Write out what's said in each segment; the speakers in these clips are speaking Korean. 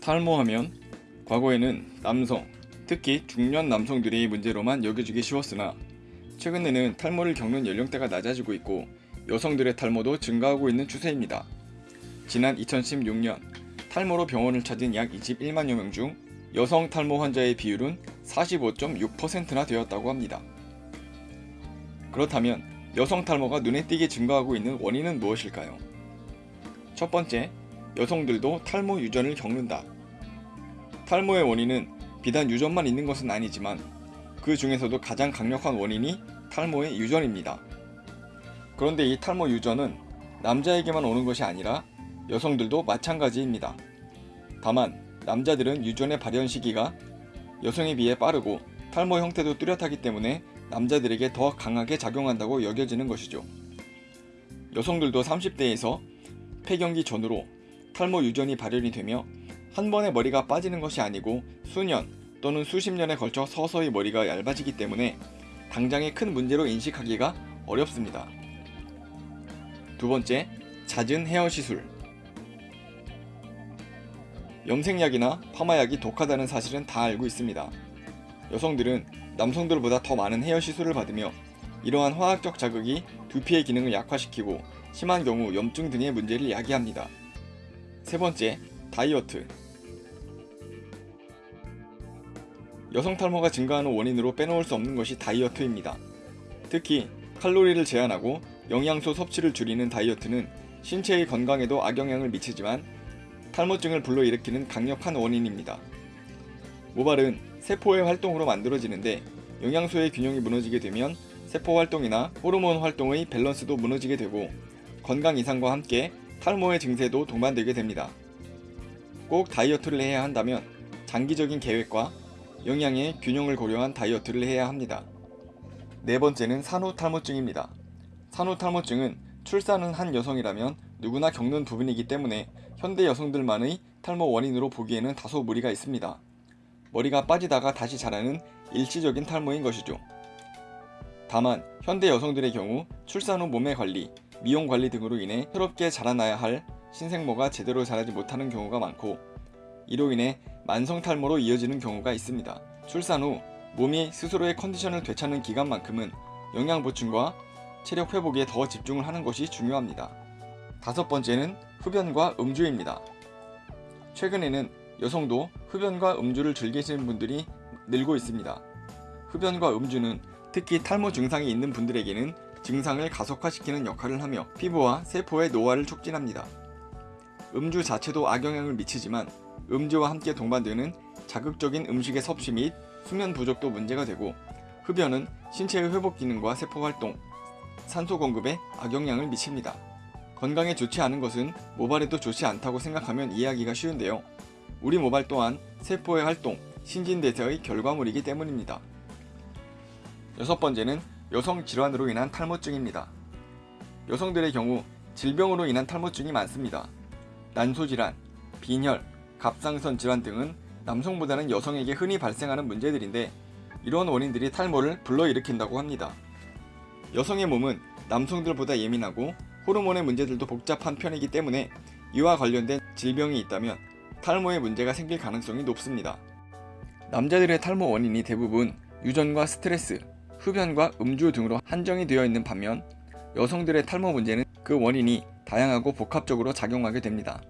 탈모하면 과거에는 남성, 특히 중년 남성들이 문제로만 여겨지기 쉬웠으나 최근에는 탈모를 겪는 연령대가 낮아지고 있고 여성들의 탈모도 증가하고 있는 추세입니다. 지난 2016년 탈모로 병원을 찾은 약 21만여 명 중 여성 탈모 환자의 비율은 45.6%나 되었다고 합니다. 그렇다면 여성 탈모가 눈에 띄게 증가하고 있는 원인은 무엇일까요? 첫 번째, 여성들도 탈모 유전을 겪는다. 탈모의 원인은 비단 유전만 있는 것은 아니지만 그 중에서도 가장 강력한 원인이 탈모의 유전입니다. 그런데 이 탈모 유전은 남자에게만 오는 것이 아니라 여성들도 마찬가지입니다. 다만 남자들은 유전의 발현 시기가 여성에 비해 빠르고 탈모 형태도 뚜렷하기 때문에 남자들에게 더 강하게 작용한다고 여겨지는 것이죠. 여성들도 30대에서 폐경기 전후로 탈모 유전이 발현이 되며 한 번에 머리가 빠지는 것이 아니고 수년 또는 수십 년에 걸쳐 서서히 머리가 얇아지기 때문에 당장의 큰 문제로 인식하기가 어렵습니다. 두 번째, 잦은 헤어 시술. 염색약이나 파마약이 독하다는 사실은 다 알고 있습니다. 여성들은 남성들보다 더 많은 헤어 시술을 받으며 이러한 화학적 자극이 두피의 기능을 약화시키고 심한 경우 염증 등의 문제를 야기합니다. 세 번째, 다이어트. 여성 탈모가 증가하는 원인으로 빼놓을 수 없는 것이 다이어트입니다. 특히 칼로리를 제한하고 영양소 섭취를 줄이는 다이어트는 신체의 건강에도 악영향을 미치지만 탈모증을 불러일으키는 강력한 원인입니다. 모발은 세포의 활동으로 만들어지는데 영양소의 균형이 무너지게 되면 세포 활동이나 호르몬 활동의 밸런스도 무너지게 되고 건강 이상과 함께 탈모의 증세도 동반되게 됩니다. 꼭 다이어트를 해야 한다면 장기적인 계획과 영양의 균형을 고려한 다이어트를 해야 합니다. 네 번째는 산후탈모증입니다. 산후탈모증은 출산을 한 여성이라면 누구나 겪는 부분이기 때문에 현대 여성들만의 탈모 원인으로 보기에는 다소 무리가 있습니다. 머리가 빠지다가 다시 자라는 일시적인 탈모인 것이죠. 다만 현대 여성들의 경우 출산 후 몸의 관리, 미용 관리 등으로 인해 새롭게 자라나야 할 신생모가 제대로 자라지 못하는 경우가 많고 이로 인해 만성 탈모로 이어지는 경우가 있습니다. 출산 후 몸이 스스로의 컨디션을 되찾는 기간만큼은 영양 보충과 체력 회복에 더 집중을 하는 것이 중요합니다. 다섯 번째는 흡연과 음주입니다. 최근에는 여성도 흡연과 음주를 즐기시는 분들이 늘고 있습니다. 흡연과 음주는 특히 탈모 증상이 있는 분들에게는 증상을 가속화시키는 역할을 하며 피부와 세포의 노화를 촉진합니다. 음주 자체도 악영향을 미치지만 음주와 함께 동반되는 자극적인 음식의 섭취 및 수면 부족도 문제가 되고 흡연은 신체의 회복 기능과 세포 활동, 산소 공급에 악영향을 미칩니다. 건강에 좋지 않은 것은 모발에도 좋지 않다고 생각하면 이해하기가 쉬운데요. 우리 모발 또한 세포의 활동, 신진대사의 결과물이기 때문입니다. 여섯 번째는 여성 질환으로 인한 탈모증입니다. 여성들의 경우 질병으로 인한 탈모증이 많습니다. 난소질환, 빈혈, 갑상선 질환 등은 남성보다는 여성에게 흔히 발생하는 문제들인데 이런 원인들이 탈모를 불러일으킨다고 합니다. 여성의 몸은 남성들보다 예민하고 호르몬의 문제들도 복잡한 편이기 때문에 이와 관련된 질병이 있다면 탈모의 문제가 생길 가능성이 높습니다. 남자들의 탈모 원인이 대부분 유전과 스트레스, 흡연과 음주 등으로 한정이 되어 있는 반면 여성들의 탈모 문제는 그 원인이 다양하고 복합적으로 작용하게 됩니다.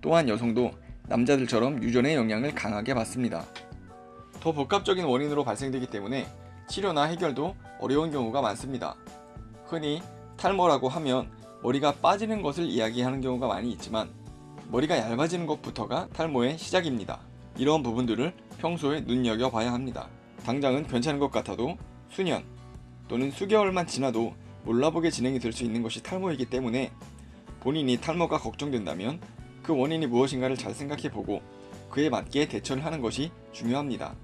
또한 여성도 남자들처럼 유전의 영향을 강하게 받습니다. 더 복합적인 원인으로 발생되기 때문에 치료나 해결도 어려운 경우가 많습니다. 흔히 탈모라고 하면 머리가 빠지는 것을 이야기하는 경우가 많이 있지만 머리가 얇아지는 것부터가 탈모의 시작입니다. 이런 부분들을 평소에 눈여겨봐야 합니다. 당장은 괜찮은 것 같아도 수년 또는 수개월만 지나도 몰라보게 진행이 될 수 있는 것이 탈모이기 때문에 본인이 탈모가 걱정된다면 그 원인이 무엇인가를 잘 생각해보고 그에 맞게 대처를 하는 것이 중요합니다.